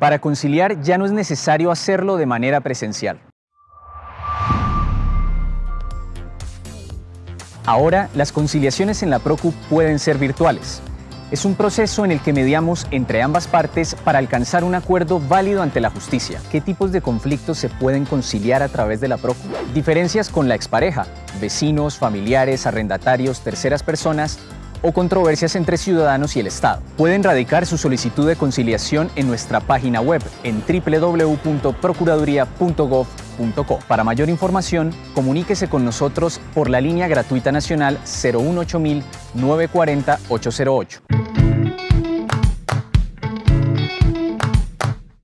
Para conciliar ya no es necesario hacerlo de manera presencial. Ahora, las conciliaciones en la PROCU pueden ser virtuales. Es un proceso en el que mediamos entre ambas partes para alcanzar un acuerdo válido ante la justicia. ¿Qué tipos de conflictos se pueden conciliar a través de la PROCU? Diferencias con la expareja, vecinos, familiares, arrendatarios, terceras personas o controversias entre ciudadanos y el Estado. Pueden radicar su solicitud de conciliación en nuestra página web en www.procuraduría.gov.co. Para mayor información, comuníquese con nosotros por la línea gratuita nacional 018 940 808.